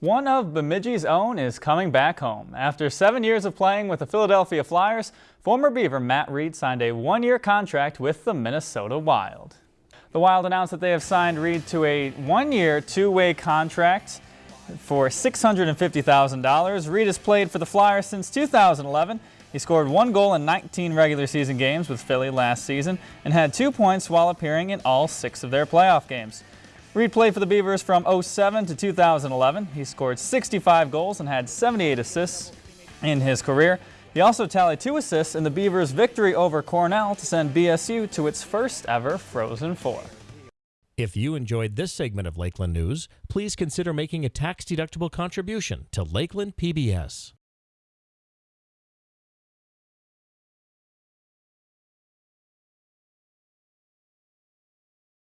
One of Bemidji's own is coming back home. After seven years of playing with the Philadelphia Flyers, former Beaver Matt Read signed a one-year contract with the Minnesota Wild. The Wild announced that they have signed Read to a one-year, two-way contract for $650,000. Read has played for the Flyers since 2011. He scored one goal in 19 regular season games with Philly last season and had two points while appearing in all six of their playoff games. Read played for the Beavers from 07 to 2011. He scored 65 goals and had 78 assists in his career. He also tallied two assists in the Beavers' victory over Cornell to send BSU to its first ever Frozen Four. If you enjoyed this segment of Lakeland News, please consider making a tax-deductible contribution to Lakeland PBS.